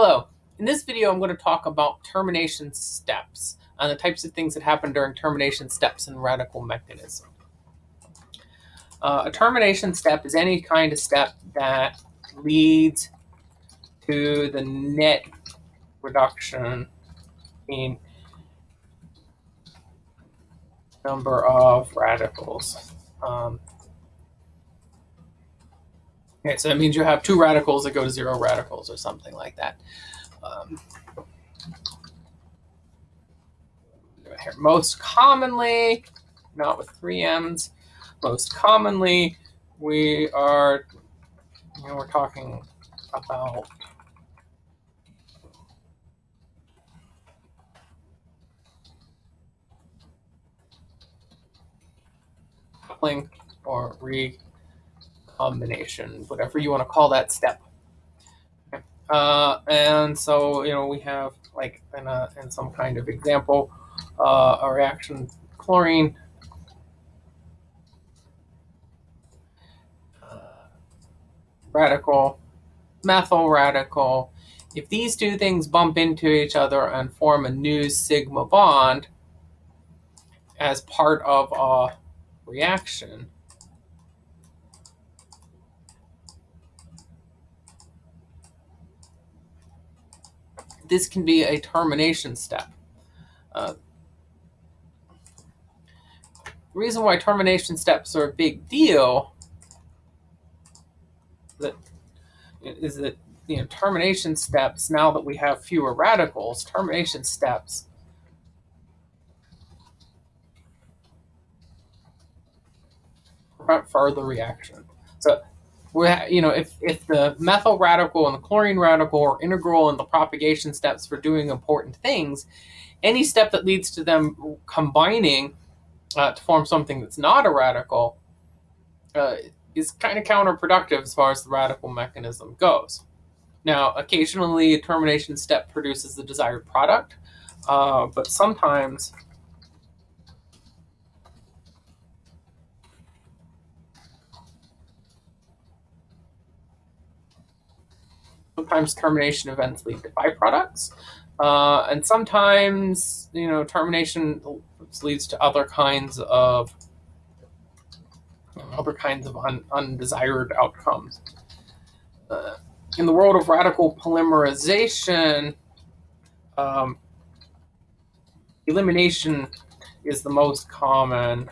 Hello. In this video, I'm going to talk about termination steps and the types of things that happen during termination steps in radical mechanism. Uh, a termination step is any kind of step that leads to the net reduction in number of radicals. Um, Okay, so that means you have two radicals that go to zero radicals or something like that. Um, here. Most commonly, not with three M's, most commonly we are, you know, we're talking about coupling or re combination, whatever you want to call that step. Uh, and so, you know, we have like in, a, in some kind of example, uh, a reaction chlorine radical, methyl radical. If these two things bump into each other and form a new sigma bond as part of a reaction, this can be a termination step. Uh, reason why termination steps are a big deal that is that you know termination steps now that we have fewer radicals termination steps prevent further reaction so we you know, if, if the methyl radical and the chlorine radical are integral in the propagation steps for doing important things, any step that leads to them combining uh, to form something that's not a radical uh, is kind of counterproductive as far as the radical mechanism goes. Now, occasionally a termination step produces the desired product, uh, but sometimes sometimes termination events lead to byproducts. Uh, and sometimes, you know, termination leads to other kinds of other kinds of un undesired outcomes. Uh, in the world of radical polymerization, um, elimination is the most common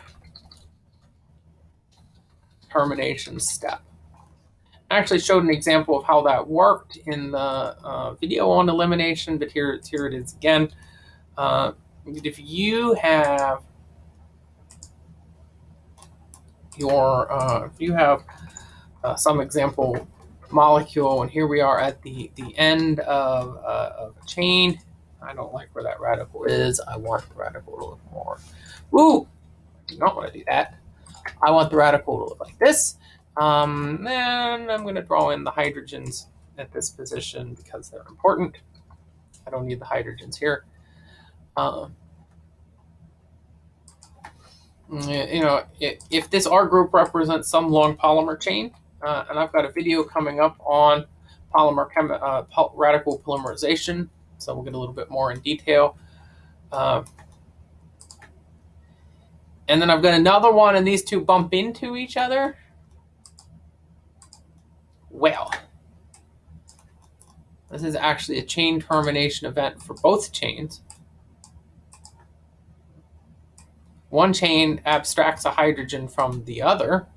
termination step actually showed an example of how that worked in the uh, video on elimination, but here, here it is again. Uh, if you have your, uh, if you have uh, some example molecule, and here we are at the, the end of, uh, of a chain. I don't like where that radical is. I want the radical to look more. Woo! I do not want to do that. I want the radical to look like this. Um, I'm going to draw in the hydrogens at this position because they're important. I don't need the hydrogens here. Uh, you know, if this R group represents some long polymer chain, uh, and I've got a video coming up on polymer uh, radical polymerization, so we'll get a little bit more in detail. Uh, and then I've got another one, and these two bump into each other. Well, this is actually a chain termination event for both chains. One chain abstracts a hydrogen from the other,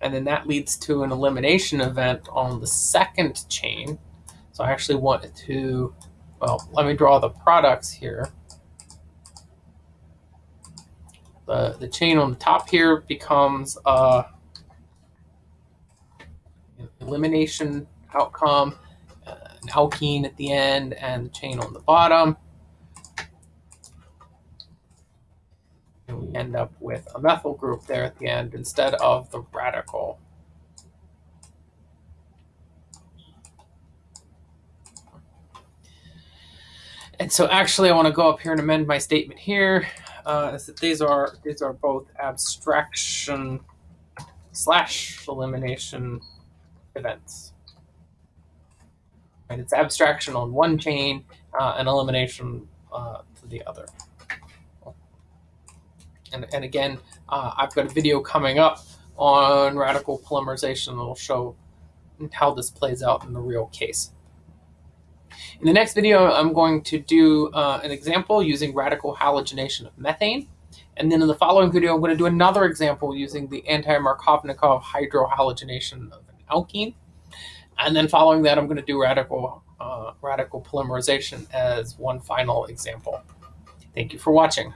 and then that leads to an elimination event on the second chain. So I actually wanted to, well, let me draw the products here. The, the chain on the top here becomes uh, elimination outcome, uh, an alkene at the end, and the chain on the bottom. And we end up with a methyl group there at the end instead of the radical. And so actually I want to go up here and amend my statement here. Uh, is that these are these are both abstraction slash elimination events. And It's abstraction on one chain uh, and elimination uh, to the other. And, and again, uh, I've got a video coming up on radical polymerization that will show how this plays out in the real case. In the next video, I'm going to do uh, an example using radical halogenation of methane. And then in the following video, I'm going to do another example using the anti-Markovnikov hydrohalogenation of alkene. And then following that, I'm going to do radical, uh, radical polymerization as one final example. Thank you for watching.